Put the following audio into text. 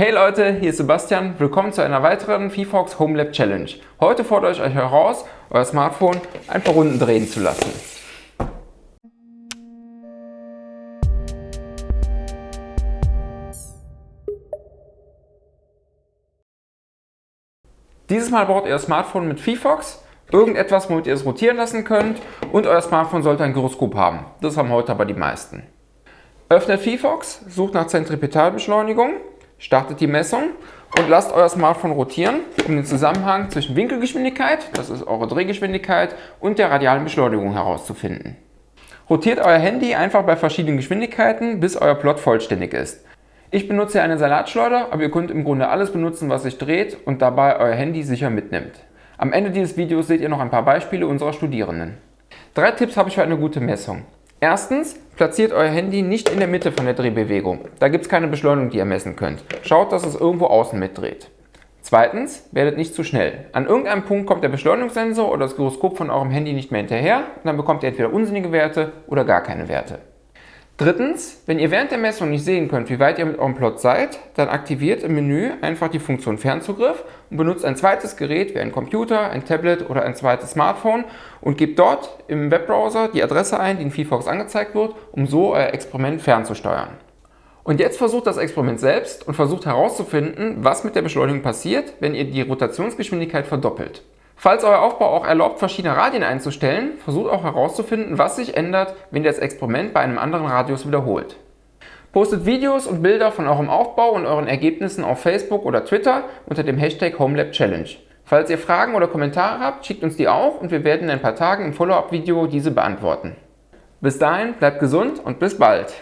Hey Leute, hier ist Sebastian. Willkommen zu einer weiteren VFox Home Lab Challenge. Heute fordere ich euch heraus, euer Smartphone ein paar Runden drehen zu lassen. Dieses Mal braucht ihr das Smartphone mit VFox, irgendetwas, womit ihr es rotieren lassen könnt und euer Smartphone sollte ein Gyroskop haben. Das haben heute aber die meisten. Öffnet VFox, sucht nach Zentripetalbeschleunigung startet die Messung und lasst euer Smartphone rotieren, um den Zusammenhang zwischen Winkelgeschwindigkeit, das ist eure Drehgeschwindigkeit, und der radialen Beschleunigung herauszufinden. Rotiert euer Handy einfach bei verschiedenen Geschwindigkeiten, bis euer Plot vollständig ist. Ich benutze eine Salatschleuder, aber ihr könnt im Grunde alles benutzen, was sich dreht und dabei euer Handy sicher mitnimmt. Am Ende dieses Videos seht ihr noch ein paar Beispiele unserer Studierenden. Drei Tipps habe ich für eine gute Messung. Erstens, platziert euer Handy nicht in der Mitte von der Drehbewegung. Da gibt es keine Beschleunigung, die ihr messen könnt. Schaut, dass es irgendwo außen mitdreht. Zweitens, werdet nicht zu schnell. An irgendeinem Punkt kommt der Beschleunigungssensor oder das Gyroskop von eurem Handy nicht mehr hinterher und dann bekommt ihr entweder unsinnige Werte oder gar keine Werte. Drittens, wenn ihr während der Messung nicht sehen könnt, wie weit ihr mit eurem Plot seid, dann aktiviert im Menü einfach die Funktion Fernzugriff und benutzt ein zweites Gerät wie ein Computer, ein Tablet oder ein zweites Smartphone und gebt dort im Webbrowser die Adresse ein, die in VFox angezeigt wird, um so euer Experiment fernzusteuern. Und jetzt versucht das Experiment selbst und versucht herauszufinden, was mit der Beschleunigung passiert, wenn ihr die Rotationsgeschwindigkeit verdoppelt. Falls euer Aufbau auch erlaubt, verschiedene Radien einzustellen, versucht auch herauszufinden, was sich ändert, wenn ihr das Experiment bei einem anderen Radius wiederholt. Postet Videos und Bilder von eurem Aufbau und euren Ergebnissen auf Facebook oder Twitter unter dem Hashtag HomeLabChallenge. Falls ihr Fragen oder Kommentare habt, schickt uns die auch und wir werden in ein paar Tagen im Follow-up-Video diese beantworten. Bis dahin, bleibt gesund und bis bald!